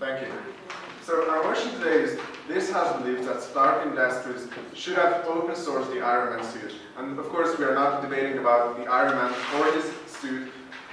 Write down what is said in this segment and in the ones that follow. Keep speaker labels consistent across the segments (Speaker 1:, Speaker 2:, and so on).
Speaker 1: Thank you. So our motion today is this House believes that Stark Industries should have open sourced the Iron Man suit. And of course we are not debating about the Iron Man or his suit.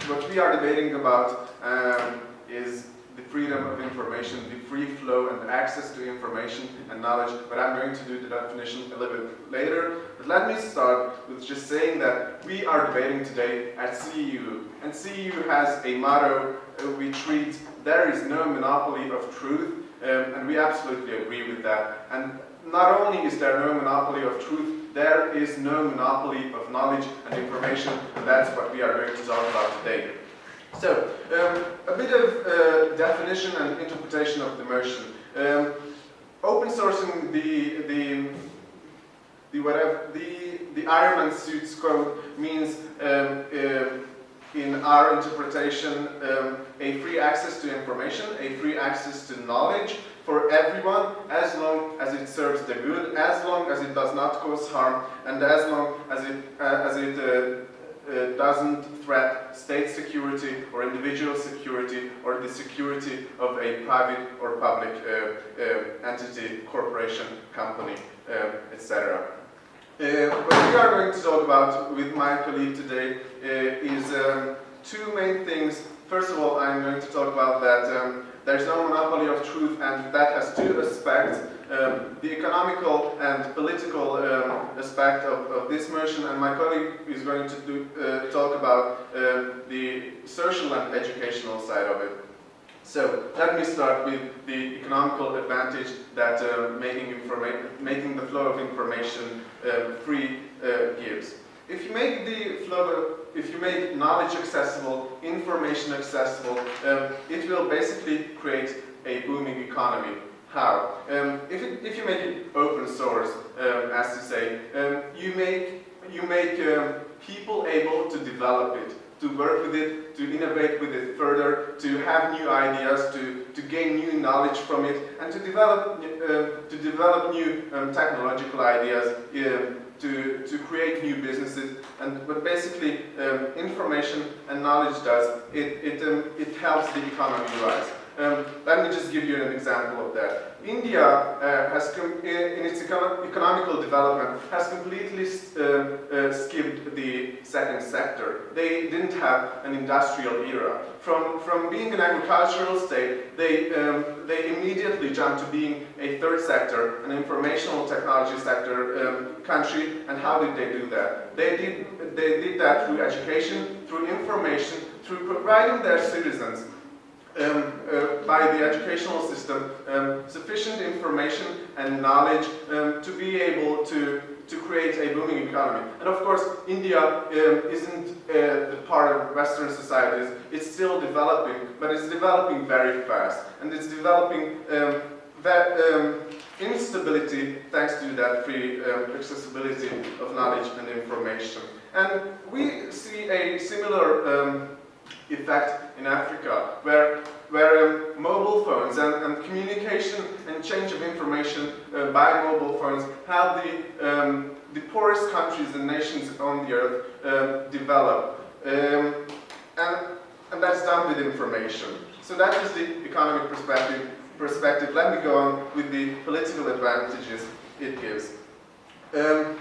Speaker 1: What we are debating about um, is the freedom of information, the free flow and access to information and knowledge, but I'm going to do the definition a little bit later. But let me start with just saying that we are debating today at CEU, and CEU has a motto uh, which reads, there is no monopoly of truth, um, and we absolutely agree with that. And not only is there no monopoly of truth, there is no monopoly of knowledge and information, and that's what we are going to talk about today. So, um, a bit of uh, definition and interpretation of the motion. Um, open sourcing the the the whatever the the Ironman suits code means um, uh, in our interpretation um, a free access to information, a free access to knowledge for everyone as long as it serves the good, as long as it does not cause harm, and as long as it uh, as it uh, uh, doesn't threat state security or individual security or the security of a private or public uh, uh, entity, corporation, company, uh, etc. Uh, what we are going to talk about with my colleague today uh, is um, two main things. First of all, I'm going to talk about that um, there's no monopoly of truth and that has two aspects um, the economical and political um, aspect of, of, this motion, and my colleague is going to do, uh, talk about uh, the social and educational side of it. So let me start with the economical advantage that uh, making, making the flow of information uh, free uh, gives. If you make the flow, if you make knowledge accessible, information accessible, um, it will basically create a booming economy how? Um, if, it, if you make it open source, um, as to say, um, you make, you make um, people able to develop it, to work with it, to innovate with it further, to have new ideas, to, to gain new knowledge from it, and to develop, uh, to develop new um, technological ideas, um, to, to create new businesses. And what basically um, information and knowledge does, it, it, um, it helps the economy rise. Um, let me just give you an example of that. India uh, has, in its econo economical development, has completely uh, uh, skipped the second sector. They didn't have an industrial era. From, from being an agricultural state, they, um, they immediately jumped to being a third sector, an informational technology sector um, country. And how did they do that? They did, they did that through education, through information, through providing their citizens um, uh, by the educational system um, sufficient information and knowledge um, to be able to to create a booming economy. And of course, India um, isn't uh, part of Western societies. It's still developing, but it's developing very fast. And it's developing um, that um, instability thanks to that free accessibility of knowledge and information. And we see a similar effect in Africa, where, where um, mobile phones and, and, communication and change of information uh, by mobile phones help the, um, the poorest countries and nations on the earth uh, develop. Um, and, and that's done with information. So that is the economic perspective. perspective. Let me go on with the political advantages it gives. Um,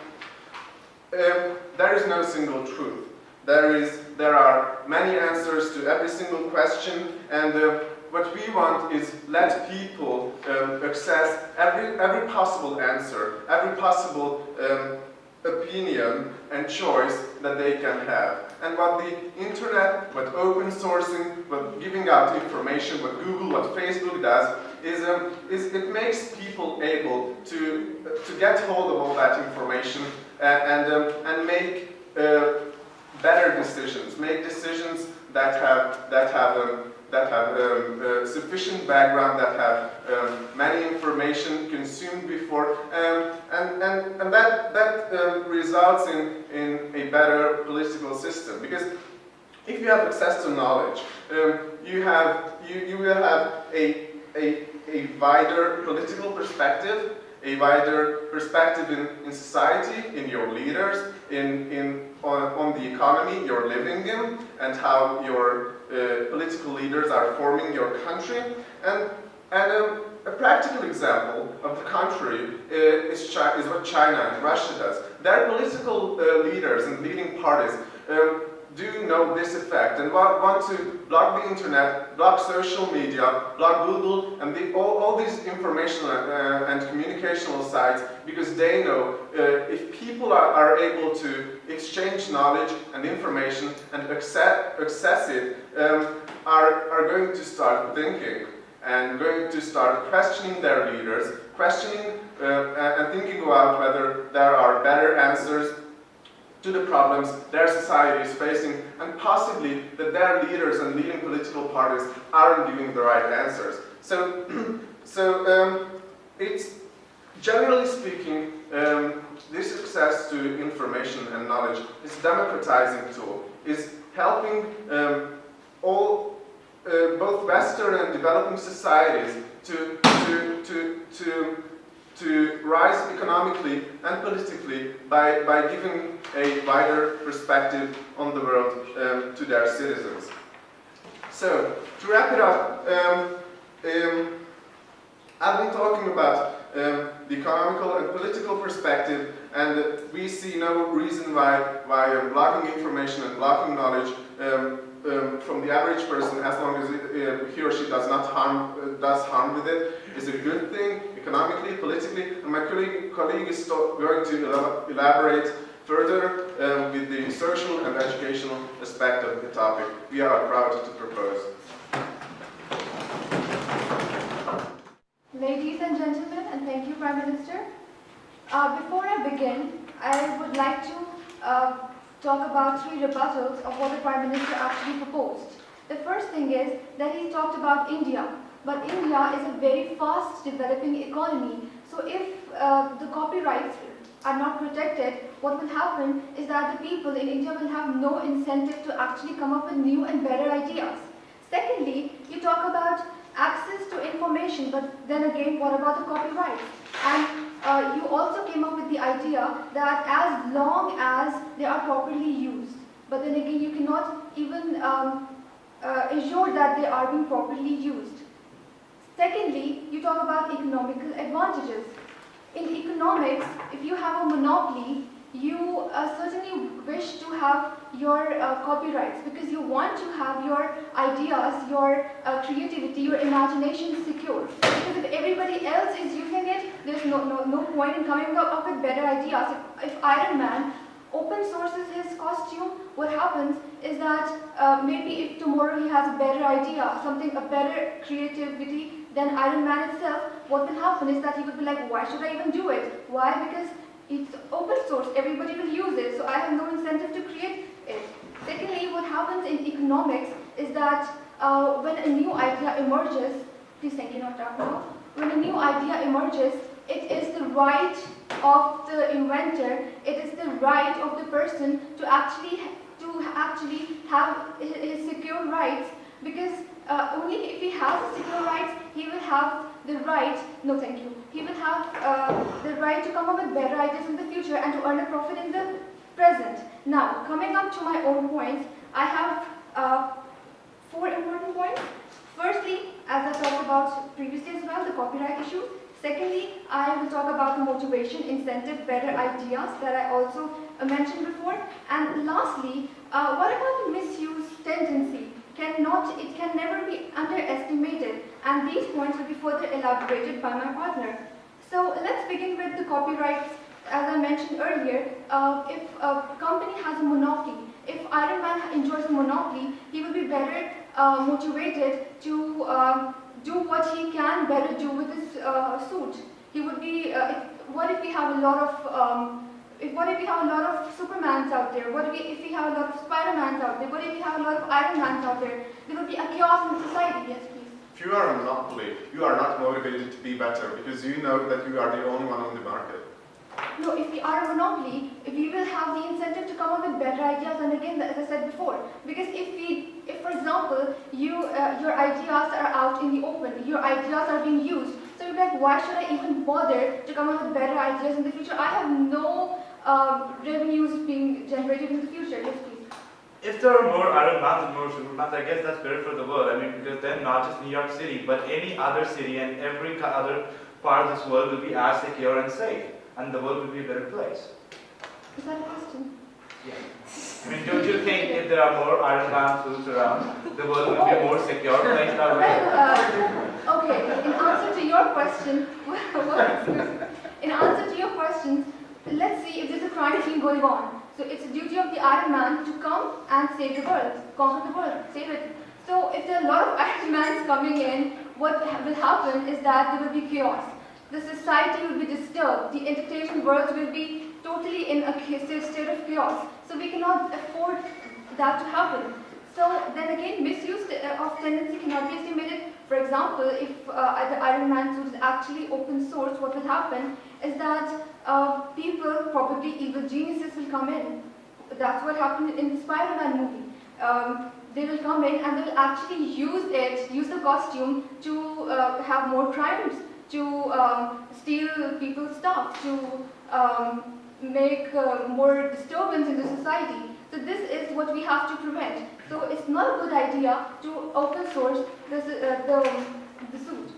Speaker 1: um, there is no single truth. There, is, there are many answers to every single question and uh, what we want is let people um, access every, every possible answer, every possible um, opinion and choice that they can have. And what the internet, what open sourcing, what giving out information, what Google, what Facebook does, is, um, is it makes people able to, uh, to get hold of all that information and, and, um, and make uh, better decisions, make decisions that have that have um, that have um, uh, sufficient background, that have um, many information consumed before, um, and and and that that um, results in in a better political system because. If you have access to knowledge, um, you have you, you will have a, a, a wider political perspective a wider perspective in, in society, in your leaders, in, in, on, on the economy you're living in, and how your uh, political leaders are forming your country. And and a practical example of the contrary uh, is, is what China and Russia does. Their political uh, leaders and leading parties um, do know this effect? And want, to block the internet, block social media, block Google, and the, all, all these informational uh, and communicational sites because they know uh, if people are, are, able to exchange knowledge and information and access, access it, um, are, are going to start thinking and going to start questioning their leaders, questioning uh, and thinking about whether there are better answers to the problems their society is facing and possibly that their leaders and leading political parties aren't giving the right answers. So, so um, it's generally speaking, um, this access to information and knowledge is a democratizing tool, is helping um, all, uh, both Western and developing societies to, to, to, to to rise economically and politically by, by giving a wider perspective on the world um, to their citizens. So, to wrap it up, um, um, I've been talking about um, the economical and political perspective and we see no reason why, why blocking information and blocking knowledge um, um, from the average person, as long as uh, he or she does not harm, uh, does harm with it, is a good thing economically, politically, and my colleague, colleague is going to elaborate further um, with the social and educational aspect of the topic we are proud to propose.
Speaker 2: Ladies and gentlemen, and thank you Prime Minister. Uh, before I begin, I would like to uh, talk about three rebuttals of what the Prime Minister actually proposed. The first thing is that he talked about India, but India is a very fast developing economy. So if uh, the copyrights are not protected, what will happen is that the people in India will have no incentive to actually come up with new and better ideas. Secondly, you talk about access to information, but then again, what about the copyrights? And uh, you also came up with the idea that as long as they are properly used, but then again you cannot even um, uh, assure that they are being properly used. Secondly, you talk about economical advantages. In economics, if you have a monopoly, you uh, certainly wish to have your uh, copyrights because you want to have your ideas, your uh, creativity, your imagination secure. Because if everybody else is using it, there's no, no, no point in coming up, with better ideas. If, if Iron Man open sources his costume, what happens is that uh, maybe if tomorrow he has a better idea, something, a better creativity than Iron Man itself, what will happen is that he will be like, why should I even do it? Why? Because it's open source, everybody will use it, so I have no incentive to create it. Secondly, what happens in economics is that uh, when a new idea emerges, please thank you, not now. When a new idea emerges, it is the right of the inventor, it is the right of the person to actually to actually have his secure rights because uh, only if he has secure rights, he will have the right, no thank you, he will have uh, the right to come up with better ideas in the future and to earn a profit in the present. Now, coming up to my own points, I have uh, four important points. Firstly, as I talked about previously as well, the copyright issue. Secondly, I will talk about the motivation, incentive, better ideas that I also mentioned before. And lastly, uh, what about the misuse tendency? Cannot, it can never be underestimated and these points will be further elaborated by my partner. So let's begin with the copyrights. As I mentioned earlier, uh, if a company has a monopoly, if Iron Man enjoys a monopoly, he will be better uh, motivated to uh, do what he can better do with his uh, suit. He would be, uh, if, what if we have a lot of um, if, what if we have a lot of Supermans out there? What if we, if we have a lot of Spider-Mans out there? What if we have a lot of Iron Mans out there? There will be a chaos in society, yes.
Speaker 1: If you are a monopoly, you are not motivated to be better because you know that you are the only one on the market.
Speaker 2: No, if we are a monopoly, we will have the incentive to come up with better ideas and again, as I said before, because if we, if for example, you, uh, your ideas are out in the open, your ideas are being used, so you're like, why should I even bother to come up with better ideas in the future? I have no um, revenues being generated in the future. Please.
Speaker 3: If there are more Iron Mans and more Supermans, I guess that's better for the world. I mean, because then not just New York City, but any other city and every other part of this world will be as secure and safe, and the world will be a better place.
Speaker 2: Is that a question? Yeah.
Speaker 3: I mean, don't you think if there are more Iron Man suits around, the world will be a more secure place that way?
Speaker 2: Uh, okay, in answer to your question, in answer to your question, let's see if there's a crime scene going on. So it's a duty of the Iron Man to come and save the world, conquer the world, save it. So if there are a lot of Iron Mans coming in, what will happen is that there will be chaos. The society will be disturbed. The entertainment world will be totally in a state of chaos. So we cannot afford that to happen. So then again, misuse uh, of tendency cannot be estimated. For example, if uh, the Iron Man suit is actually open source, what will happen is that uh, people, probably evil geniuses, will come in. That's what happened in the Spider-Man movie. Um, they will come in and they will actually use it, use the costume to uh, have more crimes, to um, steal people's stuff, to um, make uh, more disturbance in the society. So this is what we have to prevent. So it's not a good idea to open source this, uh, the, the suit.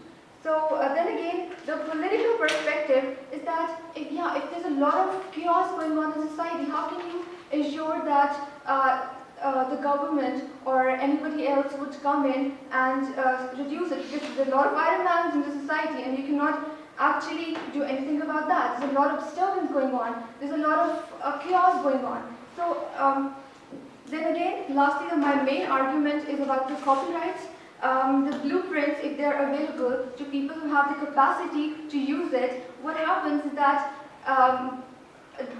Speaker 2: So uh, then again, the political perspective is that if, yeah, if there's a lot of chaos going on in society, how can you ensure that uh, uh, the government or anybody else would come in and uh, reduce it? Because there's a lot of Iron Mans in the society, and you cannot actually do anything about that. There's a lot of disturbance going on. There's a lot of uh, chaos going on. So um, then again, lastly, my main argument is about the copyrights. Um, the blueprints, if they're available to people who have the capacity to use it, what happens is that um,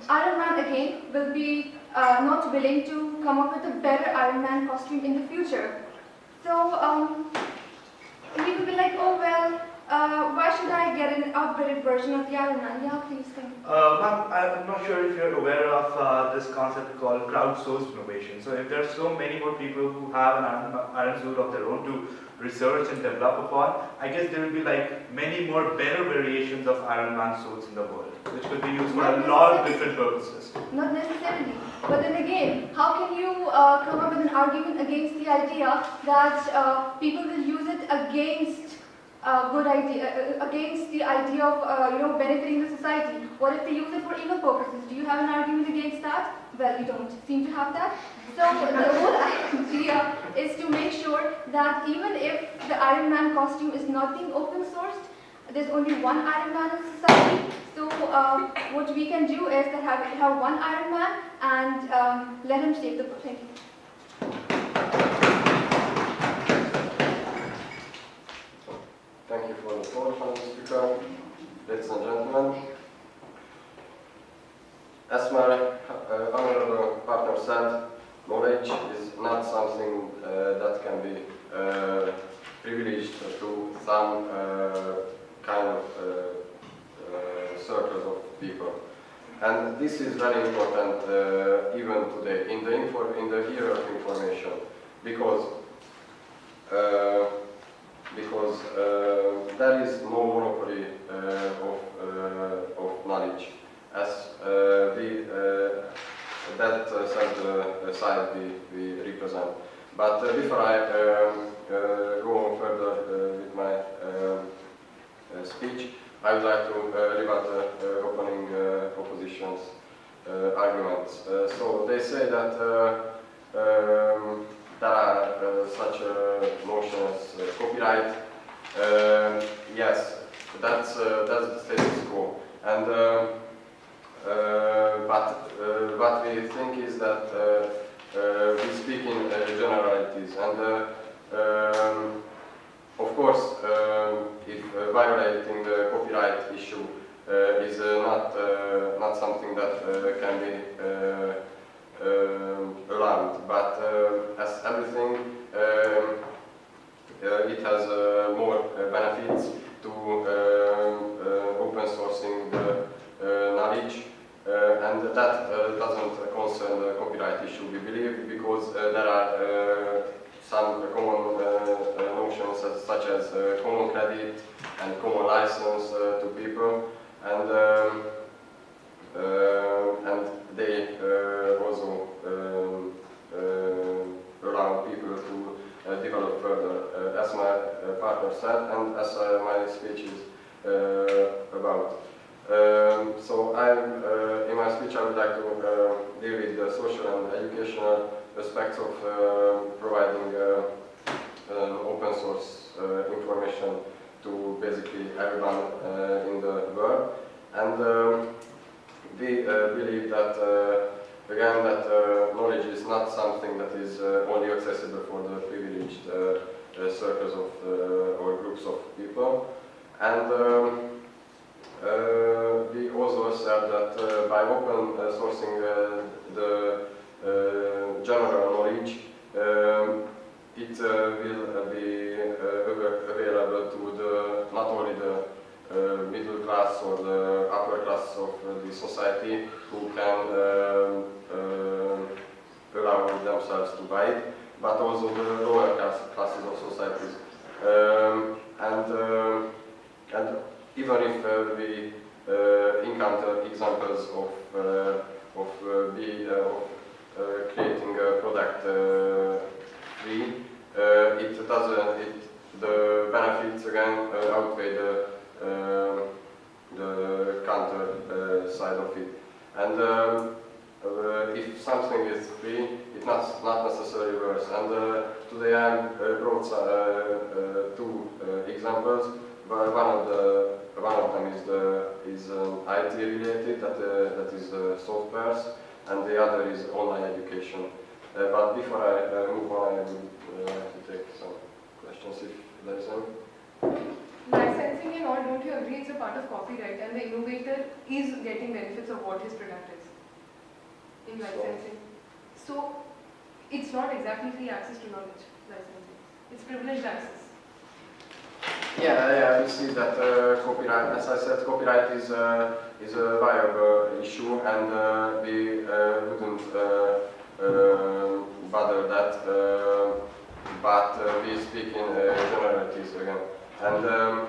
Speaker 2: Iron Man again will be uh, not willing to come up with a better Iron Man costume in the future. So um, he will be like, oh well, uh, why should I get an upgraded version of the Iron Man? Yeah, please come.
Speaker 3: Uh, ma'am, I'm not sure if you're aware of uh, this concept called crowdsourced innovation. So if there are so many more people who have an iron, iron suit of their own to research and develop upon, I guess there will be like many more better variations of Iron Man suits in the world, which could be used for a lot of different purposes.
Speaker 2: Not necessarily. But then again, how can you uh, come up with an argument against the idea that uh, people will use it against uh, good idea, uh, against the idea of uh, you know benefiting the society? What if they use it for evil purposes? Do you have an argument against that? Well, you don't seem to have that. So the whole idea is to make sure that even if the Iron Man costume is not being open sourced, there's only one Iron Man in society. So uh, what we can do is that have, have one Iron Man and um, let him save the. Thank.
Speaker 4: Thank you for the floor, Madam Speaker. Ladies and gentlemen, as my uh, honorable partner said, knowledge is not something uh, that can be uh, privileged to some uh, kind of uh, uh, circles of people. And this is very important even today in the, in the era of information because because there is no monopoly uh, of, uh, of knowledge as uh, we, that uh, side, side we, we represent. But before I um, go on further with my um, speech, I would like to uh, rebut the uh, opening uh, opposition's arguments. So they say that um, there are such a notion as copyright. Uh, yes, that's uh, that's the status quo. And uh, uh, but uh, what we think is that we speak in generalities, and um, of course, um, if violating the copyright issue is not not something that can be um, allowed, but as everything, um, it has uh, more uh, benefits to uh, open sourcing the uh, knowledge, uh, and that uh, doesn't concern the copyright issue, we believe, because uh, there are uh, some common uh, uh, notions such as uh, common credit and common license uh, to people, and um, uh, and they uh, also um, uh, uh, develop further, uh, as my uh, partner said, and as uh, my speech is uh, about. Um, so I'm, uh, in my speech I would like to uh, deal with the social and educational aspects of uh, providing uh, open source uh, information to basically everyone uh, in the world. And um, we uh, believe that, uh, again, that uh, knowledge is not something that is uh, only accessible for the privileged uh, uh, circles of uh, or groups of people. And um, uh, we also said that by open sourcing the general knowledge, um, it will be available to the not only the middle class or the upper class of uh, the society who can uh, allow themselves to buy it, but also the lower class, classes of societies. Um, and, um and even if uh, we uh, encounter examples of, uh, of, uh, be, uh, of uh, creating a product uh, free, uh, it doesn't, it, the benefits again uh, outweigh the, um the counter uh, side of it. And um, uh, if something is free, it not, not necessarily worse. And uh, today I uh, brought uh, two examples. One of the one of them is the is um, IT related, that that is uh, softwares, and the other is online education. But before I move on, I would like to take some questions if there is any.
Speaker 5: Licensing and all, don't you agree it's a part of copyright and the innovator is getting benefits of what his product is in
Speaker 4: So-
Speaker 5: licensing? So, it's not exactly free access to knowledge, licensing. It's privileged access.
Speaker 4: Yeah, yeah, we see that uh, copyright, as I said, copyright is, uh, is a viable issue and uh, we uh, wouldn't uh, uh, bother that, but we speak in uh, generalities again. And um,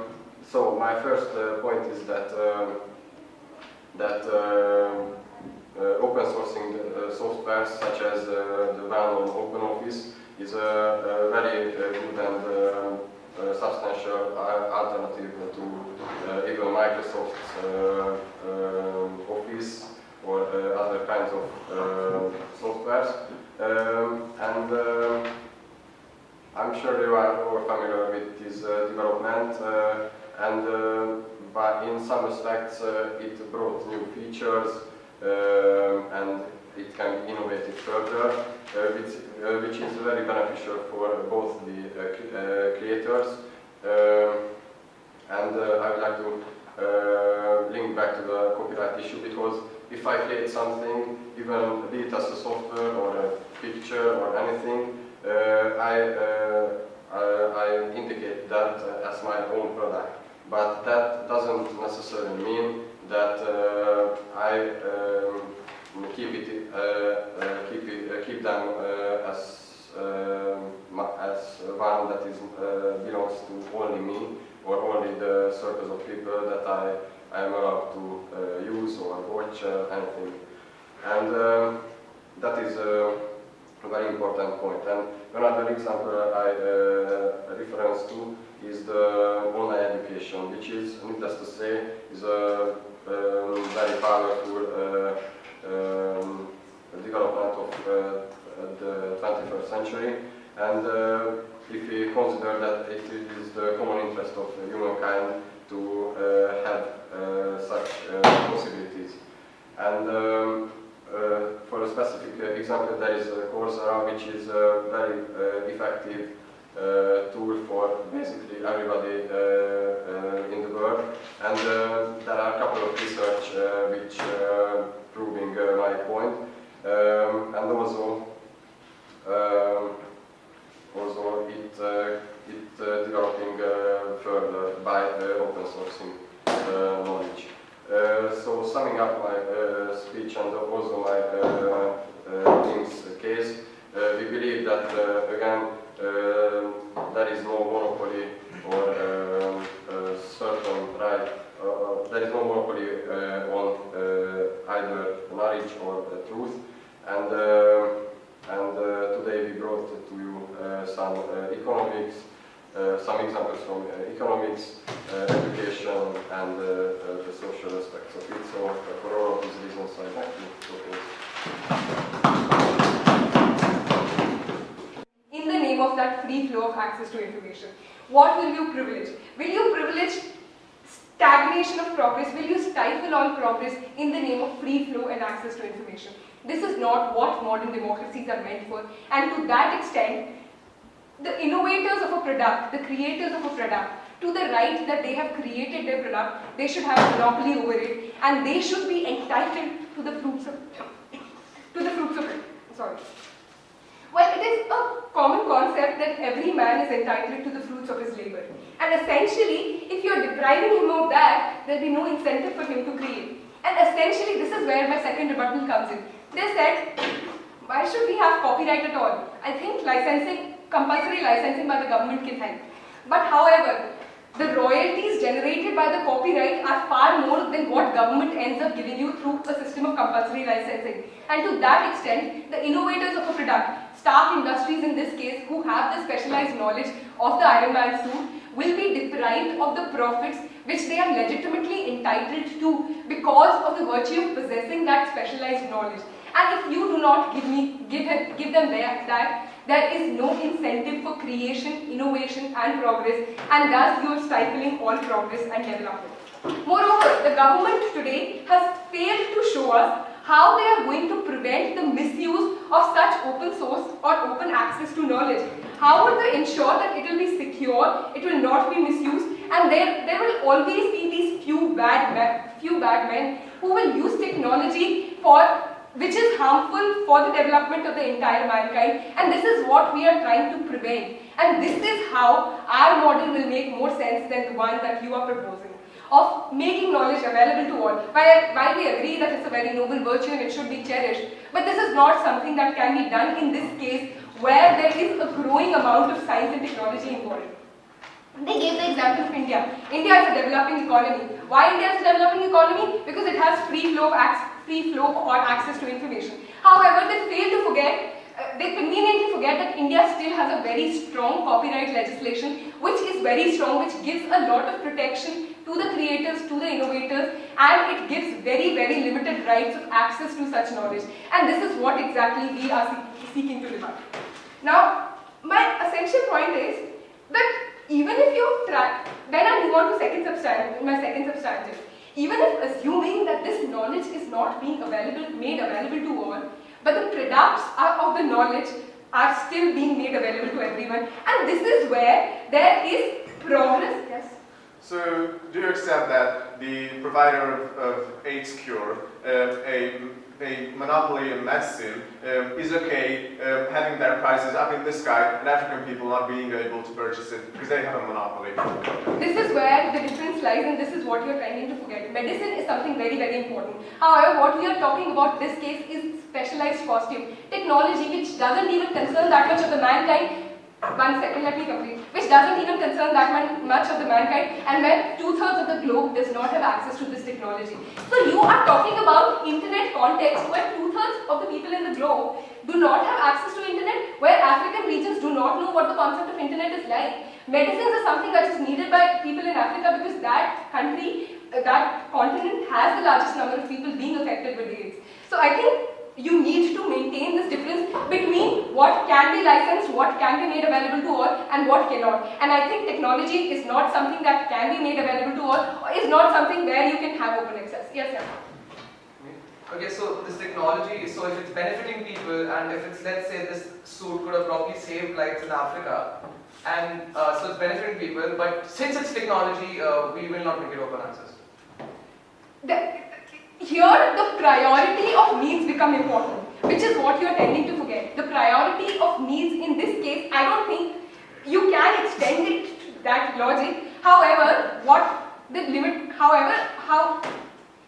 Speaker 4: so my first uh, point is that, um, that uh, open sourcing uh, software such as uh, the well-known OpenOffice is a, very uh, good and uh, substantial alternative to uh, even Microsoft's uh, Office or uh, other kinds of uh, softwares. Um, and um, I'm sure you are all familiar with this uh, development uh, and uh, but in some respects uh, it brought new features um, and it can be innovated further, uh, which, uh, which is very beneficial for both the uh, uh, creators. Um, and uh, I would like to uh, link back to the copyright issue because if I create something, even be it as a software or a picture or anything, uh, I, uh, I, I indicate that uh, as my own product. But that doesn't necessarily mean that uh, I um, keep it, uh, uh, keep it, uh, keep them uh, as um, as one that is belongs to only me or only the circles of people that I, I am allowed to use or watch anything. And um, that is very important point. And another example I uh, reference to is the online education, which is, needless to say, is a um, very powerful uh, um, development of uh, the 21st century. And uh, if we consider that it is the common interest of humankind to uh, have uh, such uh, possibilities. And um, for a specific uh, example, there is uh, Coursera, which is a very uh, effective uh, tool for basically everybody uh, uh, in the world. And uh, there are a couple of research uh, which uh, proving uh, my point. Um, and also, um, also it, uh, it uh, developing uh, further by uh, open sourcing uh, knowledge. Uh, so summing up my uh, speech and also my uh, uh team's case, uh, we believe that uh, again there is no monopoly or um, certain right, there is no monopoly on either knowledge or the truth. And, and today we brought to you some uh, some examples from uh, economics, uh, education, and uh, uh, the social aspects of it. So uh, for all of these reasons, I'd like to propose.
Speaker 5: in the name of that free flow of access to information. What will you privilege? Will you privilege stagnation of progress? Will you stifle all progress in the name of free flow and access to information? This is not what modern democracies are meant for. And to that extent, the innovators of a product, the creators of a product, to the right that they have created their product, they should have monopoly over it, and they should be entitled to the fruits of to the fruits of it. Sorry. Well, it is a common concept that every man is entitled to the fruits of his labor. And essentially, if you're depriving him of that, there'll be no incentive for him to create. And essentially, this is where my second rebuttal comes in. They said, why should we have copyright at all? I think licensing, compulsory licensing by the government can help. But however, the royalties generated by the copyright are far more than what government ends up giving you through a system of compulsory licensing. And to that extent, the innovators of a product, Stark Industries in this case, who have the specialized knowledge of the Iron Man suit, will be deprived of the profits which they are legitimately entitled to because of the virtue of possessing that specialized knowledge. And if you do not give me, give, give them that, there is no incentive for creation, innovation and progress and thus you are stifling all progress and development. Moreover, the government today has failed to show us how they are going to prevent the misuse of such open source or open access to knowledge. How would they ensure that it will be secure, it will not be misused and there, there will always be these few bad, few bad men who will use technology for which is harmful for the development of the entire mankind and this is what we are trying to prevent and this is how our model will make more sense than the one that you are proposing of making knowledge available to all. While, while we agree that it's a very noble virtue and it should be cherished, but this is not something that can be done in this case where there is a growing amount of science and technology involved. They gave the example of India. India is a developing economy. Why India is a developing economy? Because it has free flow of access, free flow or access to information. However, they fail to forget uh, they conveniently forget that India still has a very strong copyright legislation which is very strong, which gives a lot of protection to the creators, to the innovators and it gives very, very limited rights of access to such knowledge. And this is what exactly we are seeking to rebut. Now, my essential point is that even if you try, then I move on to second substantive, my second substantive. Even if assuming that this knowledge is not being available, made available to all, but the products of the knowledge are still being made available to everyone. And this is where there is progress. Yes.
Speaker 1: So, do you accept that the provider of, of AIDS cure, uh, a, a monopoly in medicine, um, is okay um, having their prices up in the sky and African people not being able to purchase it because they have a monopoly?
Speaker 5: This is where the difference lies and this is what you're trying to forget. Medicine is something very, very important. However, what we are talking about this case is specialized costume. Technology which doesn't even concern that much of the mankind one second, let me complete. Which doesn't even concern that much of the mankind and where two-thirds of the globe does not have access to this technology. So you are talking about internet context where two-thirds of the people in the globe do not have access to internet, where African regions do not know what the concept of internet is like. Medicines are something that is needed by people in Africa because that country, uh, that continent has the largest number of people being affected with AIDS. So I think you need to maintain this difference between what can be licensed, what can be made available to all and what cannot. And I think technology is not something that can be made available to all, or is not something where you can have open access. Yes, sir.
Speaker 6: Okay, so this technology, so if it's benefiting people and if it's, let's say this suit could have probably saved lives in Africa, and uh, so it's benefiting people, but since it's technology, uh, we will not make it open access.
Speaker 5: The, here the priority of needs become important, which is what you are tending to forget. The priority of needs in this case, I don't think you can extend it to that logic. However, what the limit, however, how,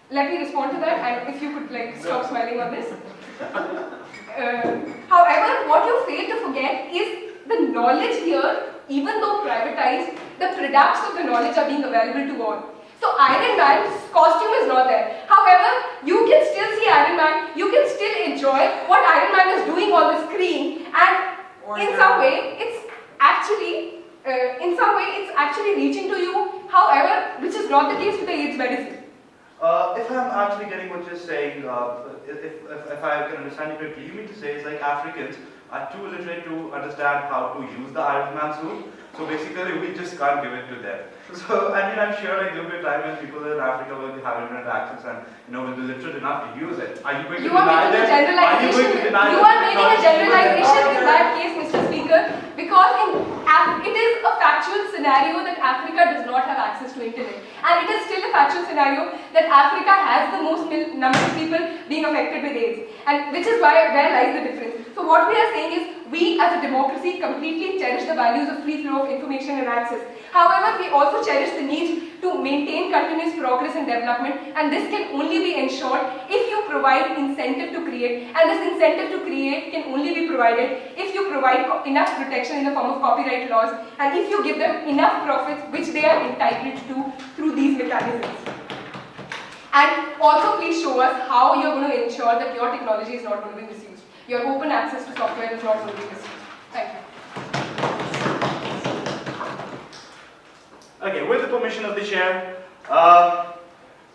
Speaker 5: let me respond to that and if you could like stop smiling on this. Uh, however, what you fail to forget is the knowledge here, even though privatized, the products of the knowledge are being available to all. So Iron Man's costume is not there. However, you can still see Iron Man, you can still enjoy what Iron Man is doing on the screen and in some way, it's actually uh, in some way it's actually reaching to you, however, which is not the case with the AIDS medicine.
Speaker 3: Uh, if I'm actually getting what you're saying, uh, if, if, if I can understand you correctly, you mean to say it's like Africans are too illiterate to understand how to use the Iron Man suit. So basically, we just can't give it to them. So I mean, I'm sure like there'll be a time when people in Africa will have internet access and you know will be literate enough to use it. Are you going
Speaker 5: You
Speaker 3: to
Speaker 5: are
Speaker 3: deny them? Are you going to deny
Speaker 5: You are making a generalization in that case, Mr. Speaker, because in it is a factual scenario that Africa does not have access to internet, and it is still a factual scenario that Africa has the most number of people being affected with AIDS, and which is why where lies the difference. So what we are saying is we as a democracy completely cherish the values of free flow of information and access. However, we also cherish the need to maintain continuous progress and development and this can only be ensured if you provide incentive to create and this incentive to create can only be provided if you provide enough protection in the form of copyright laws and if you give them enough profits which they are entitled to through these mechanisms. And also please show us how you're going to ensure that your technology is not going to be misused. Your open access to software is not going to be misused. Thank you.
Speaker 3: Okay, with the permission of the chair, uh,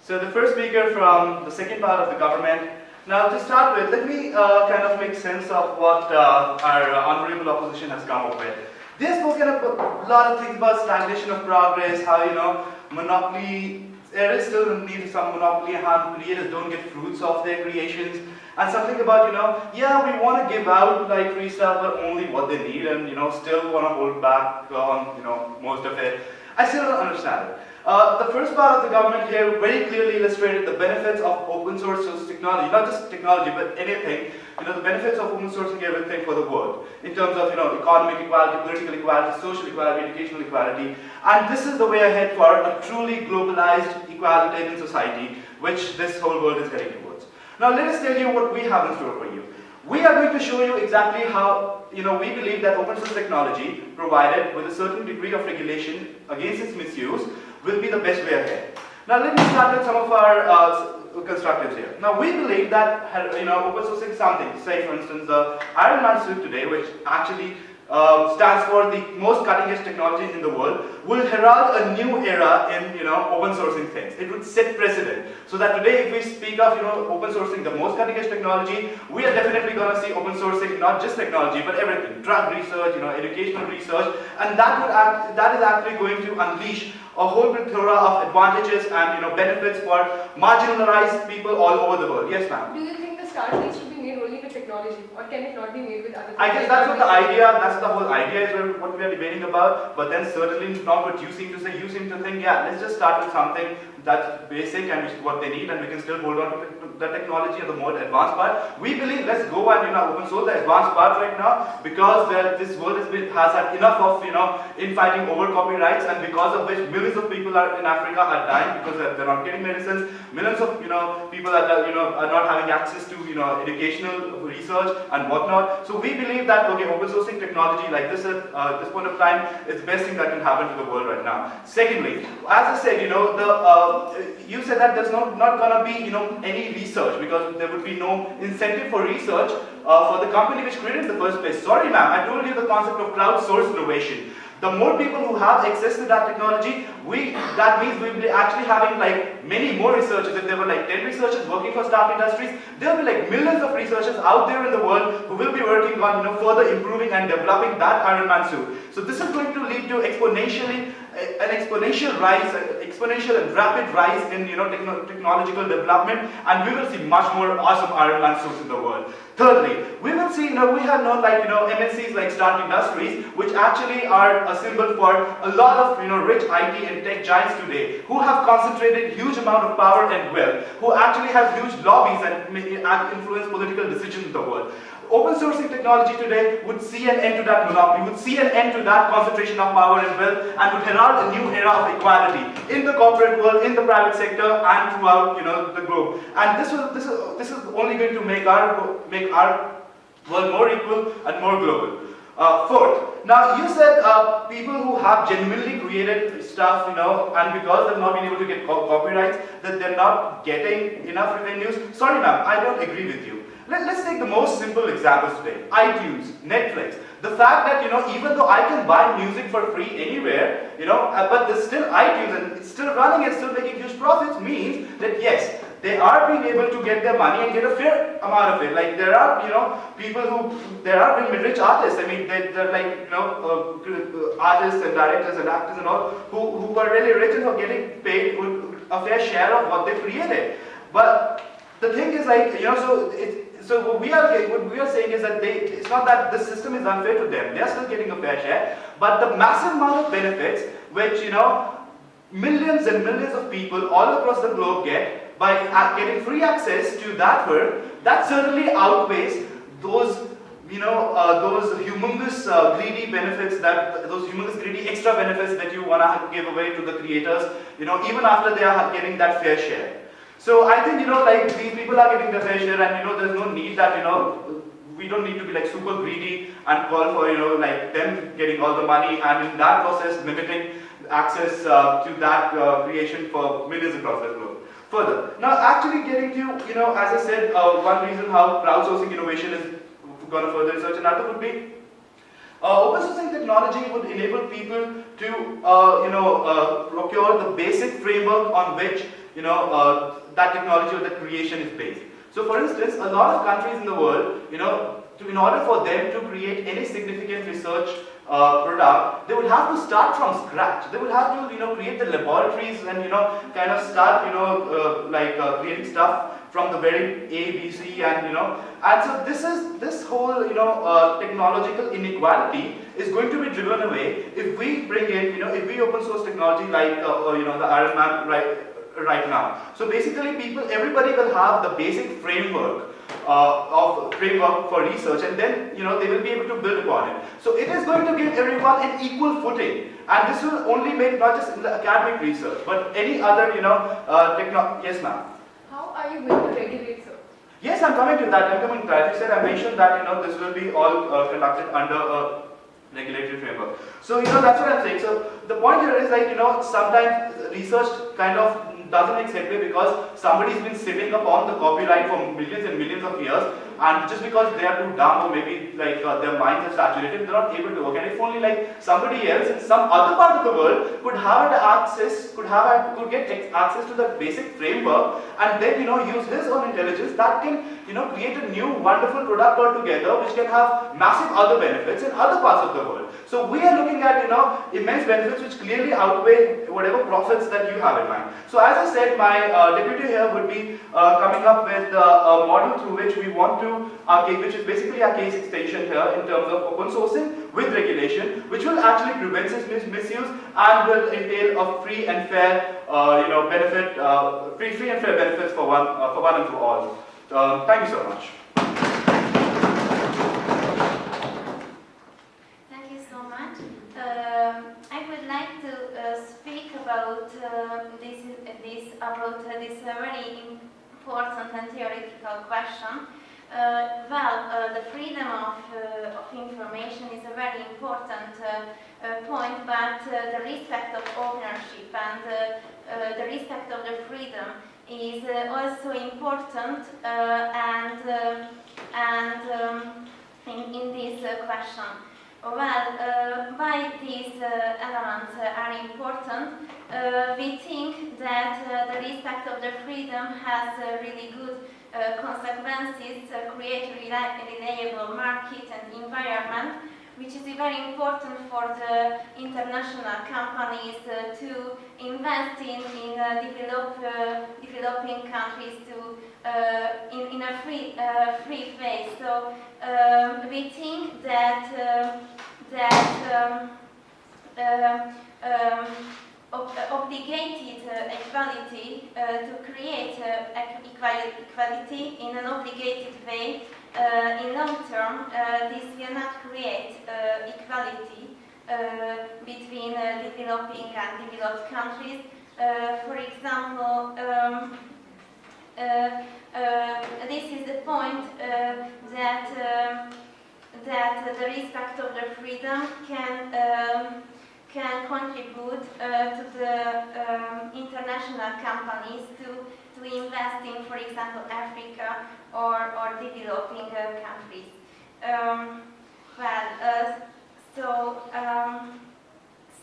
Speaker 3: so the first speaker from the second part of the government. Now, to start with, let me uh, kind of make sense of what uh, our uh, honorable opposition has come up with. They have spoken a lot of things about stagnation of progress, how you know monopoly. There is still need for some monopoly, how creators don't get fruits of their creations, and something about you know, yeah, we want to give out like free but only what they need, and you know, still want to hold back on you know most of it. I still don't understand it. Uh, the first part of the government here very clearly illustrated the benefits of open source technology, not just technology, but anything. You know, the benefits of open sourcing everything for the world in terms of you know economic equality, political equality, social equality, educational equality, and this is the way ahead for a truly globalized, equalitarian society, which this whole world is heading towards. Now, let us tell you what we have in store for you. We are going to show you exactly how, you know, we believe that open source technology, provided with a certain degree of regulation against its misuse, will be the best way ahead. Now, let me start with some of our uh, constructives here. Now, we believe that, you know, open sourcing something, say for instance, the Iron Man suit today, which actually uh, stands for the most cutting edge technologies in the world, will herald a new era in you know open sourcing things. It would set precedent. So that today if we speak of you know open sourcing the most cutting edge technology, we are definitely gonna see open sourcing not just technology but everything. Drug research, you know, educational research, and that would act, that is actually going to unleash a whole plethora of advantages and you know benefits for marginalized people all over the world. Yes, ma'am.
Speaker 5: Do you think start needs to be made only with technology or can it not be made with other?
Speaker 3: I guess that's what the idea, that's the whole idea is what we are debating about, but then certainly not what you seem to say. You seem to think, yeah, let's just start with something that's basic and what they need and we can still hold on to the technology and the more advanced part. We believe let's go and you know open source the advanced part right now because this world has, been, has had enough of you know infighting over copyrights and because of which millions of people are in Africa are dying because they're, they're not getting medicines. Millions of you know people are you know are not having access to you know educational research and whatnot. So we believe that okay, open sourcing technology like this at uh, this point of time is the best thing that can happen to the world right now. Secondly, as I said, you know the uh, you said that there's not not gonna be you know any research because there would be no incentive for research uh, for the company which created the first place. Sorry, ma'am, I told you the concept of crowdsourced innovation. The more people who have access to that technology, we that means we will be actually having like many more researchers. If there were like 10 researchers working for Stark Industries, there will be like millions of researchers out there in the world who will be working on you know further improving and developing that Iron Man suit. So this is going to lead to exponentially an exponential rise, exponential and rapid rise in you know techno technological development, and we will see much more awesome Iron suits in the world. Thirdly, we will see, you know, we have known like, you know, MNCs like Stark Industries, which actually are a symbol for a lot of, you know, rich IT and tech giants today, who have concentrated huge amount of power and wealth, who actually have huge lobbies and influence political decisions in the world. Open sourcing technology today would see an end to that monopoly, would see an end to that concentration of power and wealth, and would herald a new era of equality in the corporate world, in the private sector, and throughout you know the globe. And this was this is this is only going to make our make our world more equal and more global. Uh, fourth, now you said uh, people who have genuinely created stuff, you know, and because they've not been able to get co copyrights, that they're not getting enough revenues. Sorry, ma'am, I don't agree with you. Let, us take the most simple examples today. iTunes, Netflix. The fact that, you know, even though I can buy music for free anywhere, you know, uh, but there's still iTunes and it's still running and still making huge profits means that yes, they are being able to get their money and get a fair amount of it. Like there are, you know, people who, there are rich artists, I mean, they, they're like, you know, uh, artists and directors and actors and all, who, who are really rich and are getting paid a fair share of what they created. But the thing is like, you know, so it, so what we are what we are saying is that they, it's not that the system is unfair to them. They are still getting a fair share, but the massive amount of benefits which you know millions and millions of people all across the globe get by getting free access to that work, that certainly outweighs those you know, uh, those humongous uh, greedy benefits that, those humongous greedy extra benefits that you want to give away to the creators, you know, even after they are getting that fair share. So I think, you know, like these people are getting their fair share and, you know, there's no need that, you know, we don't need to be like super greedy and call for, you know, like them getting all the money and in that process limiting access uh, to that uh, creation for millions across the globe. Further, now actually getting to, you know, as I said, uh, one reason how crowdsourcing innovation is going to further research, another would be uh, open sourcing technology would enable people to, uh, you know, uh, procure the basic framework on which, you know, uh, that technology or that creation is based. So for instance, a lot of countries in the world, you know, to, in order for them to create any significant research uh, product, they would have to start from scratch. They would have to, you know, create the laboratories and, you know, kind of start, you know, uh, like uh, creating stuff from the very A, B, C, and, you know, and so this is, this whole, you know, uh, technological inequality is going to be driven away if we bring in, you know, if we open source technology like, uh, you know, the Iron Man, right, right now. So basically people, everybody will have the basic framework uh, of framework for research and then you know they will be able to build upon it. So it is going to give everyone an equal footing and this will only make not just in the academic research but any other you know uh, techno yes ma'am.
Speaker 5: How are you going to regulate sir?
Speaker 3: Yes I'm coming to that I'm coming to that. You said I mentioned that you know this will be all uh, conducted under a regulatory framework. So you know that's what I'm saying. So the point here is like you know sometimes research kind of doesn't make headway because somebody's been sitting upon the copyright for millions and millions of years and just because they are too dumb or maybe like uh, their minds are saturated, they're not able to work. And if only like somebody else in some other part of the world could have access, could have could get access to the basic framework and then you know use his own intelligence that can you know create a new wonderful product altogether which can have massive other benefits in other parts of the world. So we are looking at you know immense benefits which clearly outweigh whatever profits that you have in mind. So as I said, my uh, deputy here would be uh, coming up with uh, a model through which we want to our case, which is basically our case extension here in terms of open sourcing with regulation, which will actually prevent this misuse and will entail a free and fair, uh, you know, benefit, uh, free, free and fair benefits for one, uh, for one and for all. Uh, thank you so much.
Speaker 7: Thank you so much. Um, I would like to uh, speak about uh, this, this about this very important and theoretical question uh, well, uh, the freedom of, uh, of information is a very important point, but the respect of ownership and the respect of the freedom is also important and, and um, in, in this question. Well, uh, why these uh, elements uh, are important? we think that the respect of the freedom has really good uh, consequences uh, create reliable market and environment, which is very important for the international companies uh, to invest in, in develop, developing countries to in, in a free, free phase. So um, we think that, that um, um, ob obligated uh, equality uh, to create uh, equality in an obligated way Uh, in long term, uh, this will not create uh, equality between developing and developed countries. for example, um, this is the point that that the respect of the freedom can um, can contribute uh, to the um, international companies to, to invest in, for example, Africa or, or developing uh, countries. Um, well, uh, so, um,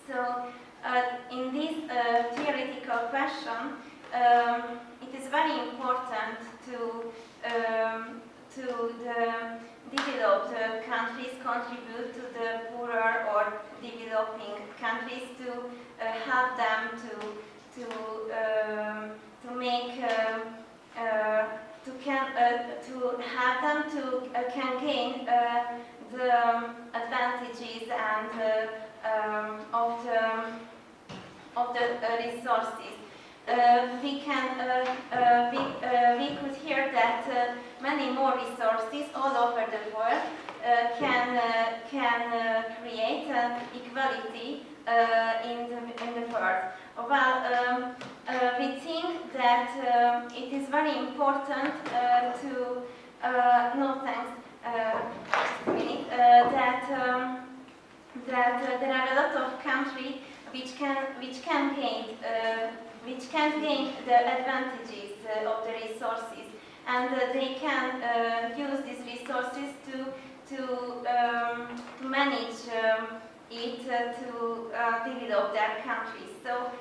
Speaker 7: so uh, in this uh, theoretical question, um, it is very important to um, to the developed uh, countries contribute to the poorer or developing countries to help them to to um, to make um, uh, to can uh, to have them to uh, can gain the um, advantages and um, of the of the resources. We can we, we could hear that many more resources all over the world can can create equality in the in the world. Well, um, uh, we think that um, it is very important uh, to uh, no thanks uh, just uh, that um, that uh, there are a lot of countries which can which can gain uh, which can gain the advantages uh, of the resources and uh, they can uh, use these resources to to um, manage um, it to uh, develop their countries. So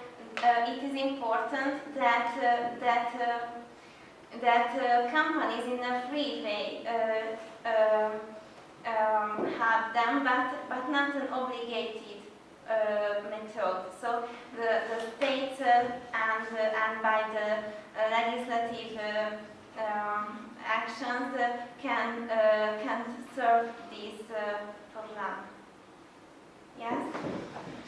Speaker 7: uh, it is important that uh, that uh, that companies in a free way um, have them, but but not an obligated uh, method. So the the states uh, and uh, and by the legislative um, actions can can serve this problem. Yes.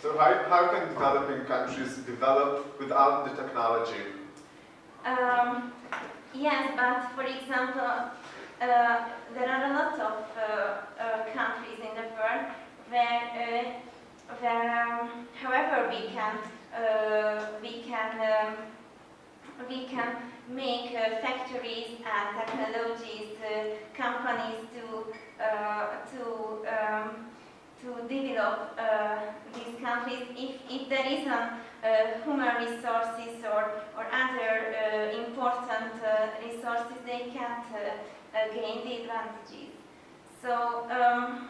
Speaker 1: So how, how can developing countries develop without the technology?
Speaker 7: Um, yes, but for example, uh, there are a lot of uh, uh, countries in the world where, uh, where um, however we can, uh, we can, um, we can make uh, factories and technologies, uh, companies to, uh, to, um, to develop uh, these countries if, if there isn't uh, human resources or, or other uh, important resources, they can't gain the advantages. So, um,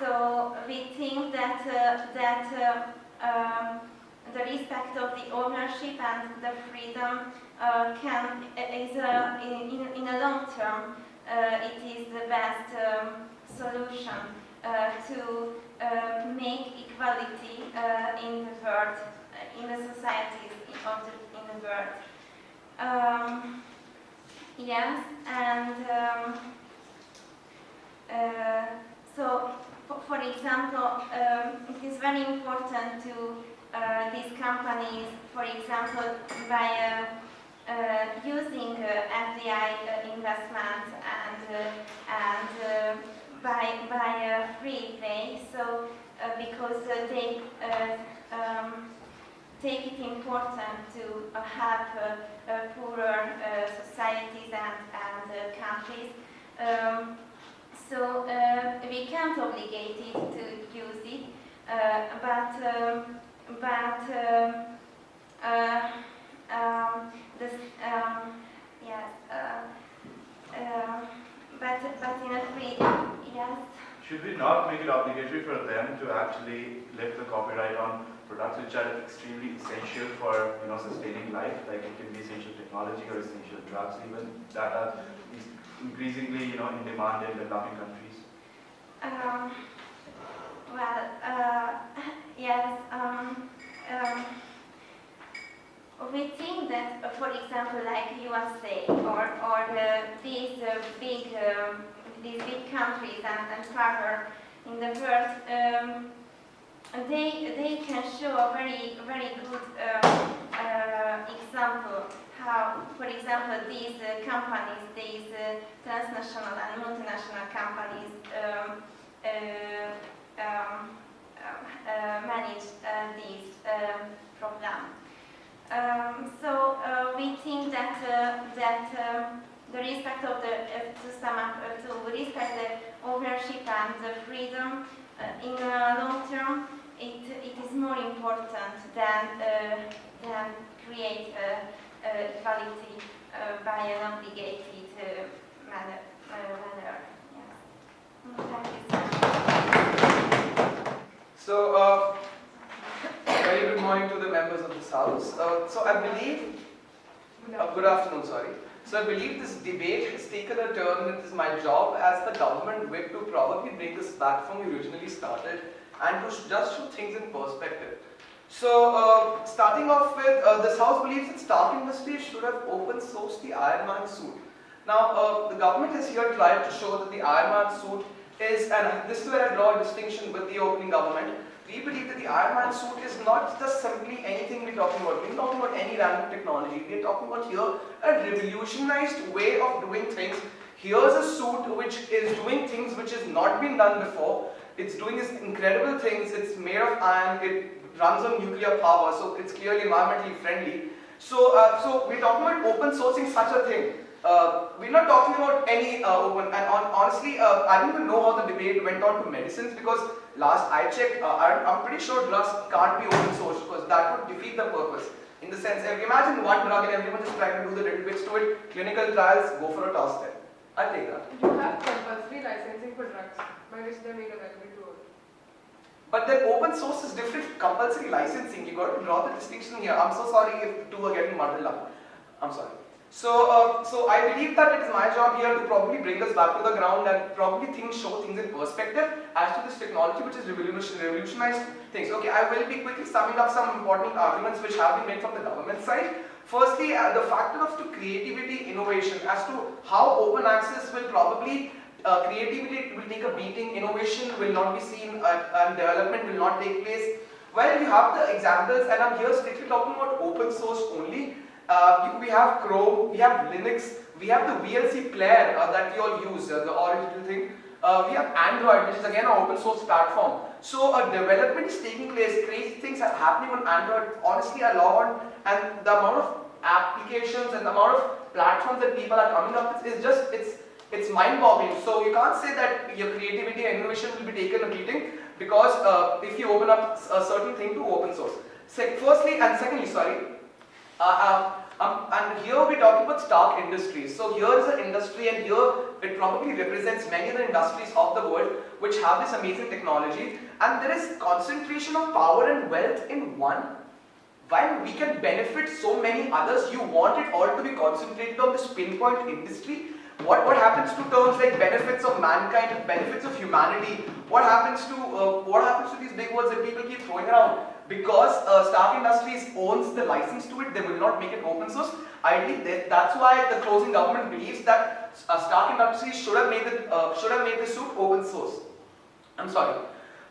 Speaker 7: so we think that that um, the respect of the ownership and the freedom uh, can is a, in, in, a long term uh, it is the best um, solution to uh, make equality uh, in the world, uh, in the societies of the, in the world. Um, yes, and um, uh, so, for, for example, um, it is very important to uh, these companies, for example, by uh, uh, using uh, FDI uh, investments and uh, and uh, by by a free way. So uh, because uh, they uh, um, take it important to uh, have uh, uh, poorer uh, societies and and uh, countries. Um, so uh, we can't obligate it to use it, uh, but um, but um, uh, um, this um, yes. But but in a free yes.
Speaker 3: Should we not make it obligatory for them to actually lift the copyright on products which are extremely essential for you know sustaining life? Like it can be essential technology or essential drugs even that are increasingly you know in demand in developing countries.
Speaker 7: Um, well, uh, yes. Um, um, we think that, uh, for example, like USA or or uh, these uh, big um, these big countries and, and further in the world, um, they they can show a very very good um, uh, example how, for example, these uh, companies, these uh, transnational and multinational companies um, um, uh, manage these um, programs. Um, so uh, we think that uh, that um, the respect of the uh, to sum up to respect the ownership and the freedom in the long term it, it is more important than than create equality by an obligated manner. manner. Yeah. Mm, so. Yes. good morning to the
Speaker 6: members of this house. Uh, so I believe, uh, good afternoon, sorry. So I believe this debate has taken a turn. It is my job as the government whip to probably bring this back from originally started and to just shoot things in perspective. So uh, starting off with, uh, this house believes that Stark Industries should have open sourced the Iron Man suit. Now, uh, the government has here tried to show that the Iron Man suit is, and this is where I draw a distinction with the opening government. We believe that the Iron Man suit is not just simply anything we're talking about. We're not talking about any random technology. We're talking about here a revolutionized way of doing things. Here's a suit which is doing things which has not been done before. It's doing these incredible things. It's made of iron. It runs on nuclear power, so it's clearly environmentally friendly. So, uh, so we're talking about open sourcing such a thing. Uh, we're not talking about any uh, open, and on, honestly, uh, I don't even know how the debate went on to medicines because last I checked, uh, I'm pretty sure drugs can't be open source because that would defeat the purpose. In the sense, if imagine one drug and everyone just trying to do the little bits to it, clinical trials, go for a toss then. I'll take that.
Speaker 5: You have compulsory licensing for drugs by which they made available to all.
Speaker 6: But then open source is different, compulsory licensing, you got to draw the distinction here. I'm so sorry if two are getting muddled up. I'm sorry. So, uh, so I believe that it is my job here to probably bring us back to the ground and probably things show things in perspective as to this technology which has revolution, revolutionized things. Okay, I will be quickly summing up some important arguments which have been made from the government side. Firstly, uh, the factor of to creativity, innovation, as to how open access will probably uh, creativity will take a beating, innovation will not be seen, uh, and development will not take place. Well, you have the examples, and I'm here strictly talking about open source only. Uh, we have Chrome, we have Linux, we have the VLC player uh, that we all use, uh, the original thing. Uh, we have Android, which is again an open source platform. So uh, development is taking place, crazy things are happening on Android. Honestly, a lot, and the amount of applications and the amount of platforms that people are coming up with is just, it's it's mind-boggling. So you can't say that your creativity and innovation will be taken a beating because uh, if you open up a certain thing to open source. Se firstly and secondly, sorry, uh, um, um, and here we're talking about Stark Industries. So here is an industry and here it probably represents many of the industries of the world which have this amazing technology and there is concentration of power and wealth in one while we can benefit so many others, you want it all to be concentrated on this pinpoint industry what, what happens to terms like benefits of mankind, benefits of humanity? What happens to uh, what happens to these big words that people keep throwing around? Because uh, Stark Industries owns the license to it, they will not make it open source. Ideally, they, that's why the closing government believes that uh, Stark Industries should have made the uh, should have made the suit open source. I'm sorry.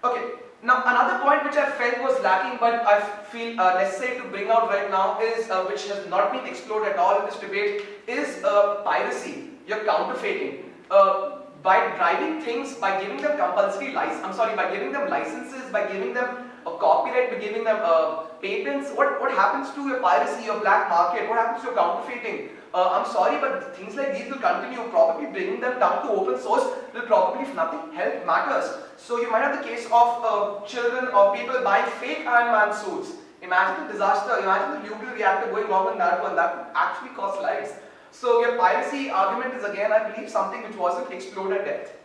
Speaker 6: Okay. Now another point which I felt was lacking, but I feel uh, necessary to bring out right now is uh, which has not been explored at all in this debate is piracy you're counterfeiting. Uh, by driving things, by giving them compulsory license, I'm sorry, by giving them licenses, by giving them a copyright, by giving them uh, patents, what, what happens to your piracy, your black market, what happens to your counterfeiting? Uh, I'm sorry, but things like these will continue, probably bringing them down to open source will probably, if nothing, help matters. So you might have the case of uh, children or people buying fake Iron Man suits. Imagine the disaster, imagine the nuclear reactor going wrong on that one, that actually cost lives. So your piracy argument is again, I believe, something which wasn't explored at depth.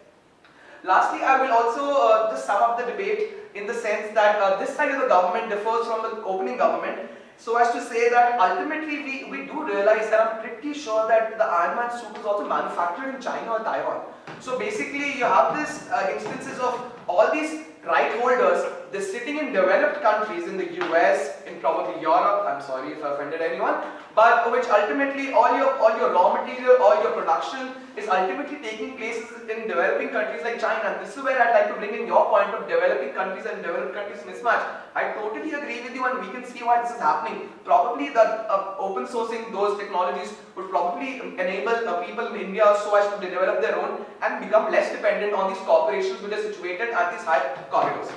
Speaker 6: Lastly, I will also uh, just sum up the debate in the sense that uh, this side of the government differs from the opening government so as to say that ultimately we, we do realize and I'm pretty sure that the Iron Man suit is also manufactured in China or Taiwan. So basically you have this uh, instances of all these right holders, they're sitting in developed countries in the US, in probably Europe, I'm sorry if I offended anyone, but which ultimately all your all your raw material, all your production is ultimately taking place in developing countries like China. And this is where I'd like to bring in your point of developing countries and developed countries mismatch. I totally agree with you and we can see why this is happening. Probably the uh, open sourcing those technologies would probably enable uh, people in India so as to develop their own and become less dependent on these corporations which are situated at these high corridors.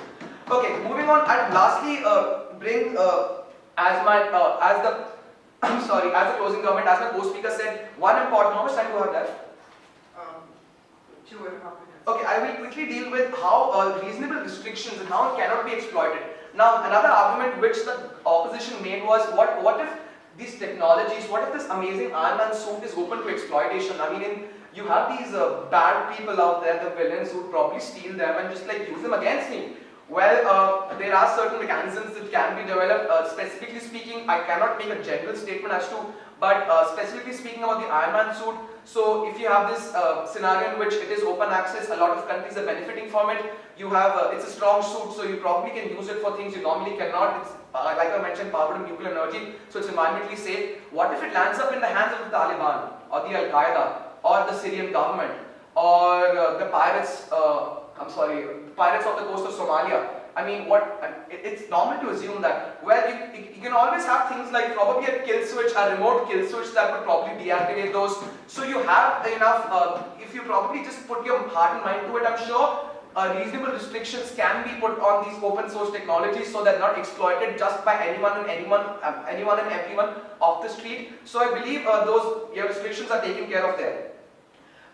Speaker 6: Okay, moving on and lastly uh, bring uh, as my uh, as the I'm sorry, as a closing comment, as my co-speaker said, one important, how much time do I have left?
Speaker 5: Um, two and a half minutes.
Speaker 6: Okay, I will quickly deal with how uh, reasonable restrictions and how it cannot be exploited. Now, another argument which the opposition made was, what, what if these technologies, what if this amazing Iron Man suit is open to exploitation? I mean, in, you have these uh, bad people out there, the villains who probably steal them and just like use them against me. Well, uh, there are certain mechanisms that can be developed. Uh, specifically speaking, I cannot make a general statement as to, but uh, specifically speaking about the Iron Man suit, so if you have this uh, scenario in which it is open access, a lot of countries are benefiting from it. You have, uh, it's a strong suit, so you probably can use it for things you normally cannot. It's, uh, like I mentioned, powered with nuclear energy, so it's environmentally safe. What if it lands up in the hands of the Taliban, or the Al-Qaeda, or the Syrian government, or the pirates, I'm sorry, pirates off the coast of Somalia? I mean, what? It's normal to assume that. Well, you, you can always have things like probably a kill switch, a remote kill switch that would probably deactivate those. So you have enough. Uh, if you probably just put your heart and mind to it, I'm sure uh, reasonable restrictions can be put on these open source technologies so they're not exploited just by anyone and anyone, um, anyone and everyone off the street. So I believe uh, those yeah, restrictions are taken care of there.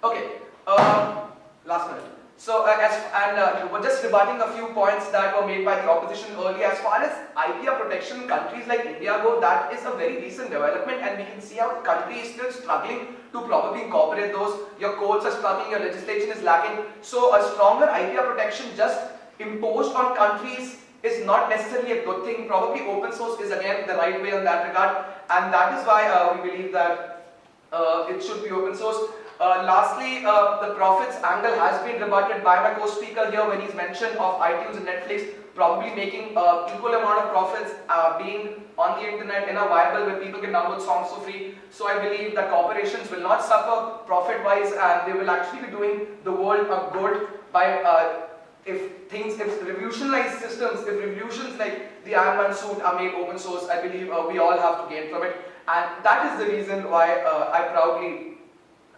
Speaker 6: Okay, uh, last minute. So uh, as and uh, we're just rebutting a few points that were made by the opposition earlier. As far as IPR protection countries like India go, that is a very recent development, and we can see how the country is still struggling to probably incorporate those. Your courts are struggling, your legislation is lacking. So a stronger IPR protection just imposed on countries is not necessarily a good thing. Probably open source is again the right way in that regard, and that is why uh, we believe that uh, it should be open source. Uh, lastly, uh, the profits angle has been rebutted by my co-speaker here when he's mentioned of iTunes and Netflix probably making uh, equal amount of profits uh, being on the internet in a viable where people can download songs for free. So I believe that corporations will not suffer profit-wise and they will actually be doing the world a good by uh, if things, if revolutionized systems, if revolutions like the Iron Man suit are made open source, I believe we all have to gain from it. And that is the reason why I proudly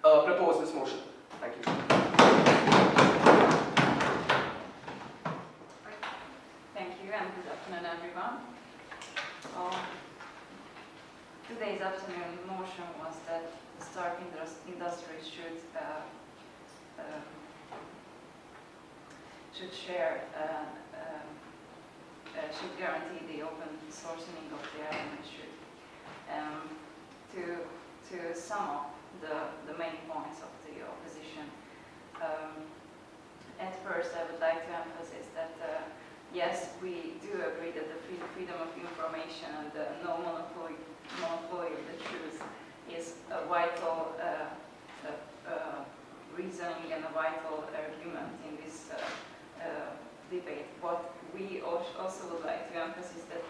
Speaker 6: uh, propose this motion. Thank you.
Speaker 8: Thank you and good afternoon everyone. Um, today's afternoon motion was that the Stark Industries should uh, uh, should share uh, um, uh, should guarantee the open sourcing of the should um, to to sum up the, the main points of the opposition. Um, at first, I would like to emphasize that uh, yes, we do agree that the free, freedom of information and the no monopoly, monopoly of the truth is a vital uh, uh, reasoning and a vital argument in this uh, uh, debate. What we also would like to emphasize that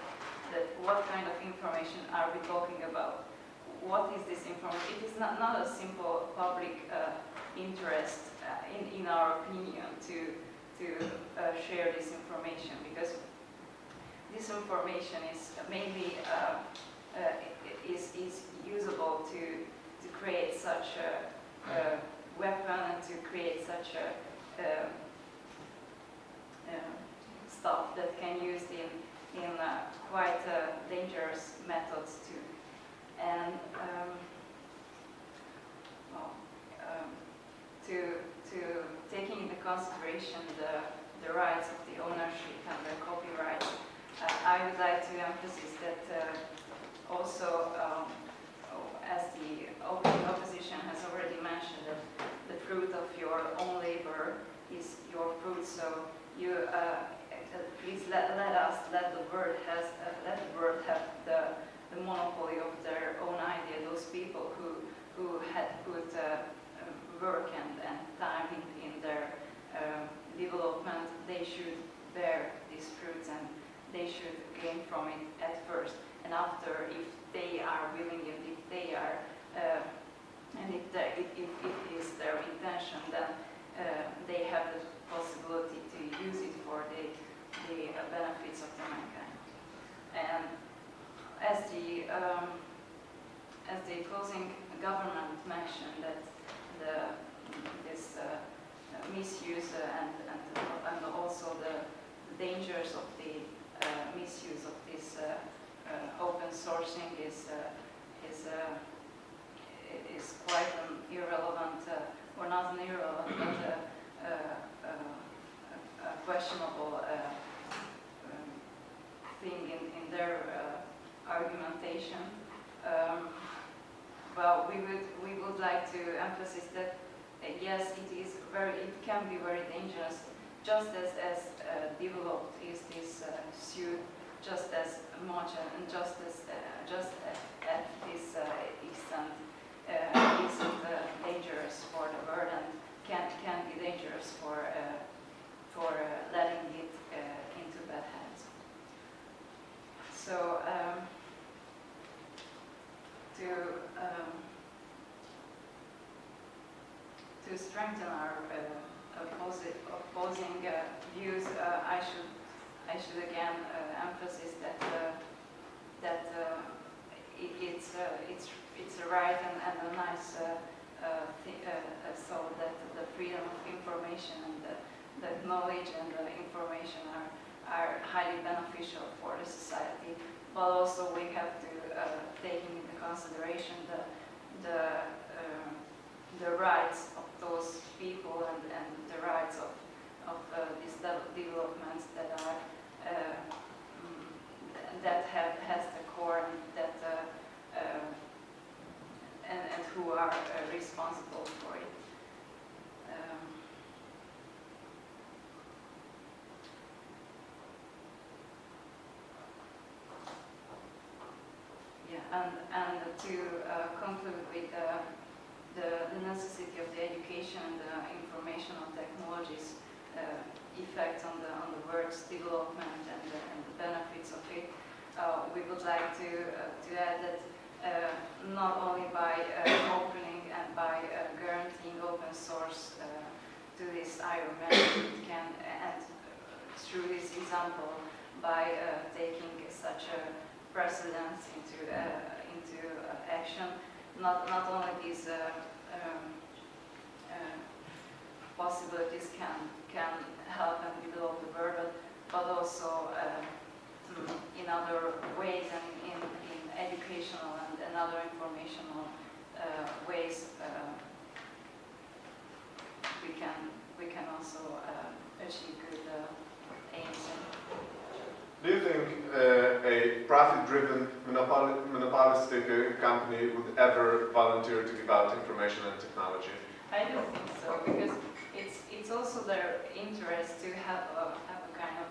Speaker 8: that what kind of information are we talking about? What is this information? It is not, not a simple public uh, interest, uh, in, in our opinion, to, to uh, share this information because this information is mainly uh, uh, is, is usable to, to create such a, a weapon and to create such a, a stuff that can use in, in uh, quite dangerous methods to and um, well, um, to, to taking into consideration the, the rights of the ownership and the copyright, uh, I would like to emphasize that uh, also, um, as the opposition has already mentioned, that the fruit of your own labor is your fruit. So you uh, please let, let us let the world has uh, let the world have the the monopoly of their own idea, those people who, who had put uh, work and, and time in, in their uh, development, they should bear these fruits and they should gain from it at first. And after, if they are willing and if they are, uh, and if, if, if it is their intention, then uh, they have the possibility to use it for the, the benefits of the mankind. And as the um, as the closing government mentioned that the this uh, misuse and, and and also the dangers of the uh, misuse of this uh, uh open sourcing is uh, is uh, is quite an irrelevant or not an irrelevant but a questionable um, thing in, in their argumentation. Um, well, we would we would like to emphasize that uh, yes, it is very it can be very dangerous just as, as uh, developed is this uh, suit, just as much and just as uh, just at, this uh, extent uh, uh, dangerous for the bird and can can be dangerous for uh, for uh, letting it uh, into bad hands. So um, to um, to strengthen our uh, opposi- opposing uh, views, uh, I should I should again uh, emphasize that uh, that uh, it, it's it's it's a right and, and a nice so that the freedom of information and the, the knowledge and the information are are highly beneficial for the society, but also we have to uh, take into consideration the the um, the rights of those people and, and the rights of of uh, these de- developments that are uh, that have has the core and that uh, uh, and, and who are uh, responsible for it. Um, yeah, and and to uh, conclude with the, necessity of the education and the informational technologies uh, effect on the on the work's development and the, and the benefits of it. Uh, we would like to uh, to add that uh, not only by uh, opening and by guaranteeing open source to this Iron Man, it can and through this example by taking such a precedence into uh, into uh, action, not not only these uh, um, possibilities can can help and develop the bird, but, also in other ways and in, in educational and, and other informational ways we can we can also uh, achieve good uh, aims.
Speaker 1: Do you think uh, a profit-driven, monopol- monopolistic uh, company would ever volunteer to give out information and technology?
Speaker 8: I don't think so because it's it's also their interest to have a have a kind of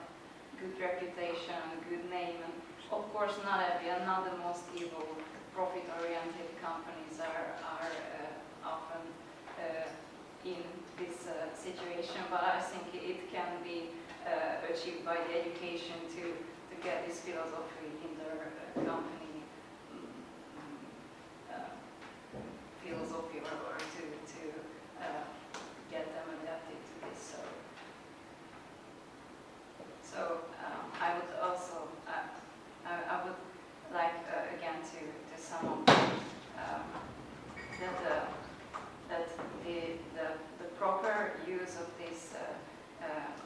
Speaker 8: good reputation, good name, and of course not every not the most evil profit-oriented companies are are uh, often uh, in this uh, situation, but I think it can be uh, achieved by the education to to get this philosophy in their uh, company. uh, philosophy or, or to, to uh, get them adapted to this. So, so um, I would also, uh, I, I would like again to, to sum up um, that, that the, the, the proper use of this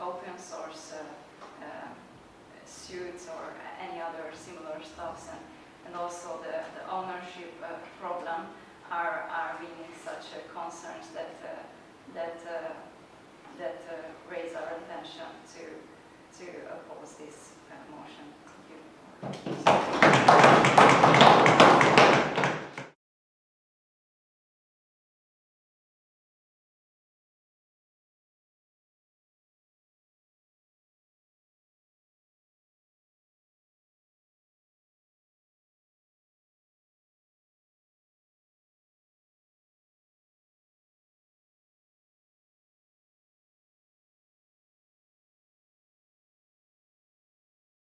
Speaker 8: open source uh, uh, suits or any other similar stuffs and, and also the, the ownership uh, problem are, are really such uh, concerns that, uh, that, uh, that uh, raise our attention to, to oppose this uh, motion. Thank you.